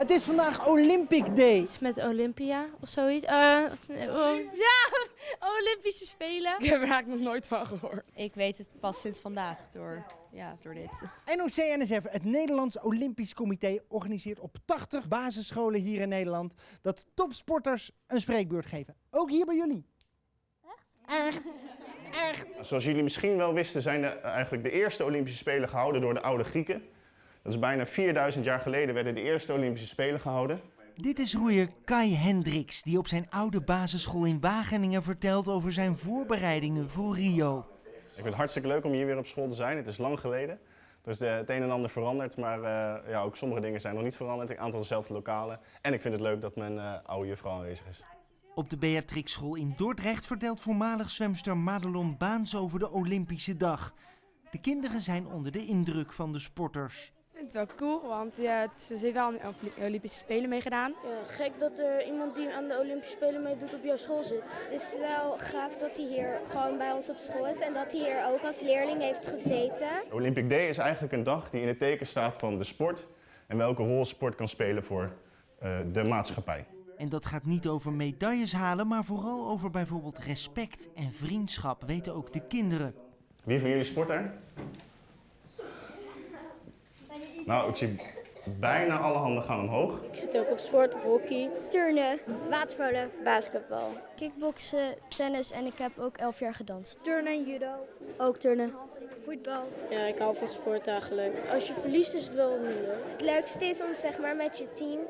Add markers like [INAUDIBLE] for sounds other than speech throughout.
Het is vandaag Olympic Day. Iets met Olympia of zoiets. Eh, oh, ja, [LAUGHS] Olympische Spelen. Ik heb er eigenlijk nog nooit van gehoord. Ik weet het pas sinds vandaag door, ja, door dit. NOC-NSF, het Nederlands Olympisch Comité, organiseert op 80 basisscholen hier in Nederland dat topsporters een spreekbeurt geven. Ook hier bij jullie. Echt? Echt? Zoals jullie misschien wel wisten zijn er eigenlijk de eerste Olympische Spelen gehouden door de oude Grieken. Dat is bijna 4000 jaar geleden werden de eerste Olympische Spelen gehouden. Dit is roeier Kai Hendricks, die op zijn oude basisschool in Wageningen vertelt over zijn voorbereidingen voor Rio. Ik vind het hartstikke leuk om hier weer op school te zijn. Het is lang geleden. Er is de- het een en ander veranderd, maar eh, ja, ook sommige dingen zijn nog niet veranderd. Een aantal dezelfde lokalen. En ik vind het leuk dat mijn eh, oude juffrouw aanwezig is. Op de Beatrix School in Dordrecht vertelt voormalig zwemster Madelon Baans over de Olympische dag. De kinderen zijn onder de indruk van de sporters. Het wel cool, want ja, ze heeft wel aan de Olympische Spelen meegedaan. Ja, gek dat er iemand die aan de Olympische Spelen meedoet op jouw school zit. Het is wel gaaf dat hij hier gewoon bij ons op school is en dat hij hier ook als leerling heeft gezeten. Olympic Day is eigenlijk een dag die in het teken staat van de sport en welke rol sport kan spelen voor eh, de maatschappij. En dat gaat niet over medailles halen, maar vooral over bijvoorbeeld respect en vriendschap, weten ook de kinderen. Wie van jullie sport er? Nou, ik zie bijna alle handen gaan omhoog. Ik zit ook op sport, op hockey, Turnen, waterpolen, basketbal. kickboksen, tennis en ik heb ook elf jaar gedanst. Turnen en judo. Ook turnen, voetbal. Ja, ik hou van sport eigenlijk. Als je verliest is het wel minder. Het leukste is om zeg maar met je team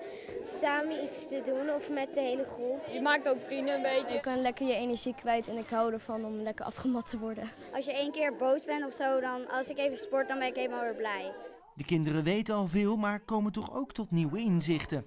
samen iets te doen of met de hele groep. Je maakt ook vrienden een beetje. Je kan lekker je energie kwijt en ik hou ervan om lekker afgemat te worden. Als je één keer boos bent of zo, dan als ik even sport, dan ben ik helemaal weer blij. De kinderen weten al veel, maar komen toch ook tot nieuwe inzichten.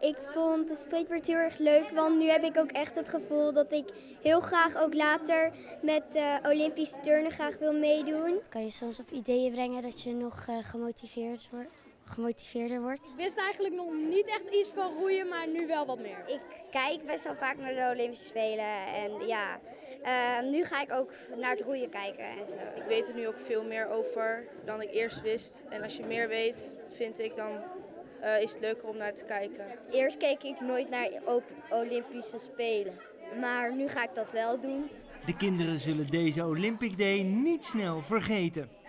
Ik vond de spreekbeurt heel erg leuk, want nu heb ik ook echt het gevoel dat ik heel graag ook later met uh, Olympisch turnen graag wil meedoen. Kan je soms op ideeën brengen dat je nog uh, gemotiveerd wordt, gemotiveerder wordt? Ik wist eigenlijk nog niet echt iets van roeien, maar nu wel wat meer. Ik kijk best wel vaak naar de Olympische Spelen en ja, uh, nu ga ik ook naar het roeien kijken en zo. Ik weet er nu ook veel meer over dan ik eerst wist. En als je meer weet, vind ik, dan uh, is het leuker om naar te kijken. Eerst keek ik nooit naar Olympische Spelen, maar nu ga ik dat wel doen. De kinderen zullen deze Olympic Day niet snel vergeten.